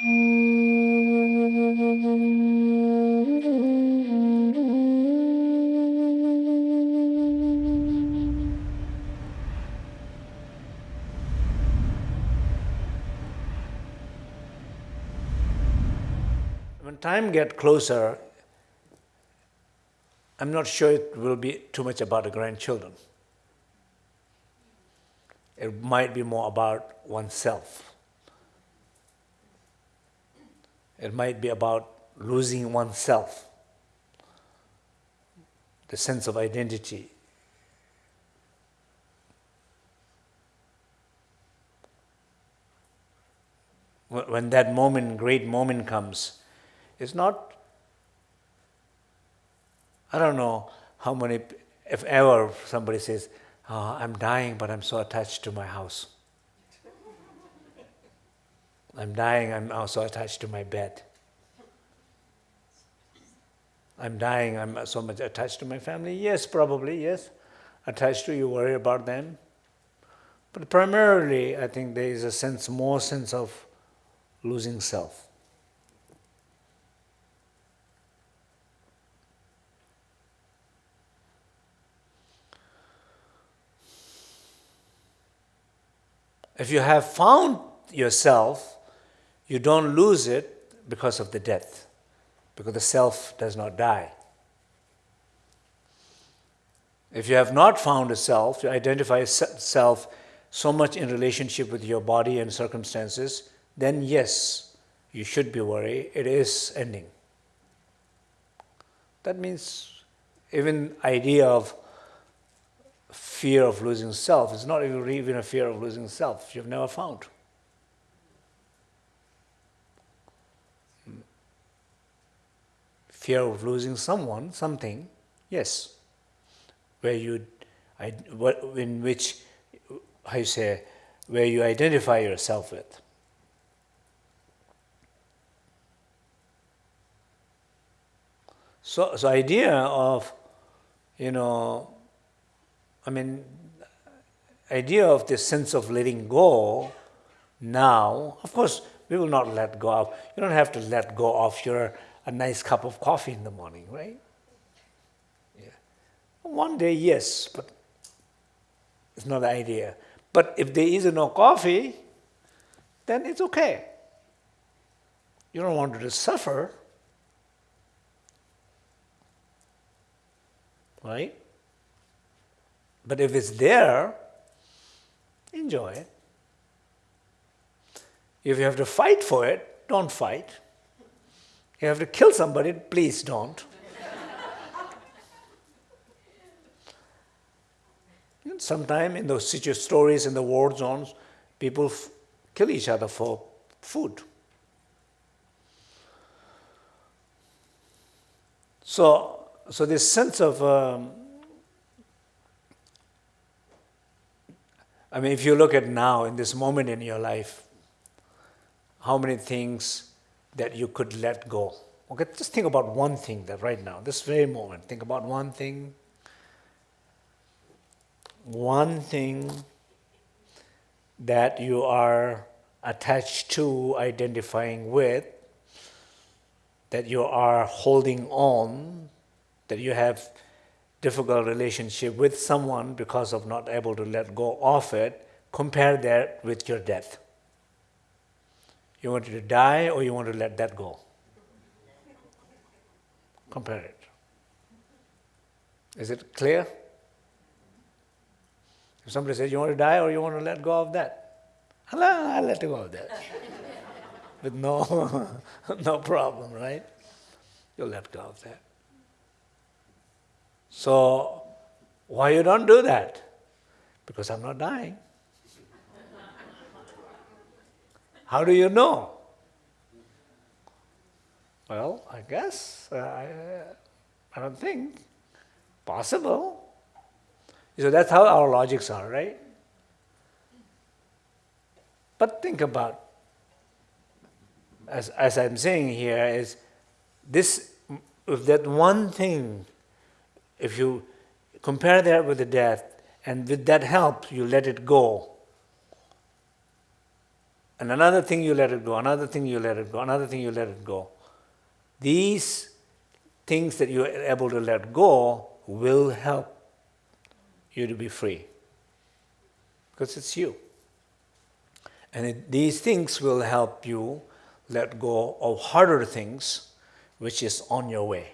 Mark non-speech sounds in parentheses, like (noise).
When time gets closer, I'm not sure it will be too much about the grandchildren. It might be more about oneself. It might be about losing oneself, the sense of identity. When that moment, great moment comes, it's not, I don't know how many, if ever somebody says, oh, I'm dying, but I'm so attached to my house. I'm dying, I'm also attached to my bed. I'm dying, I'm so much attached to my family. Yes, probably, yes. Attached to you, worry about them. But primarily, I think there is a sense, more sense of losing self. If you have found yourself, you don't lose it because of the death, because the self does not die. If you have not found a self, you identify a self so much in relationship with your body and circumstances, then yes, you should be worried. It is ending. That means even idea of fear of losing self. It's not even a fear of losing self you've never found. Fear of losing someone, something, yes. Where you, in which, how you say, where you identify yourself with. So, so idea of, you know, I mean, idea of this sense of letting go now, of course, we will not let go of, you don't have to let go of your a nice cup of coffee in the morning, right? Yeah. One day, yes, but it's not the idea. But if there is no coffee, then it's okay. You don't want to suffer, right? But if it's there, enjoy it. If you have to fight for it, don't fight. You have to kill somebody, please don't. Sometimes in those stories in the war zones, people kill each other for food. So, so this sense of um, I mean, if you look at now, in this moment in your life, how many things that you could let go? Okay, just think about one thing that right now, this very moment, think about one thing, one thing that you are attached to, identifying with, that you are holding on, that you have difficult relationship with someone because of not able to let go of it, compare that with your death. You want to die or you want to let that go? Compare it. Is it clear? If somebody says, you want to die or you want to let go of that? I'll let go of that. (laughs) With no, (laughs) no problem, right? You'll let go of that. So, why you don't do that? Because I'm not dying. How do you know? Well, I guess, uh, I, I don't think. Possible. So that's how our logics are, right? But think about, as, as I'm saying here, is this, if that one thing if you compare that with the death, and with that help, you let it go, and another thing you let it go, another thing you let it go, another thing you let it go. These things that you are able to let go will help you to be free because it's you. And it, these things will help you let go of harder things which is on your way.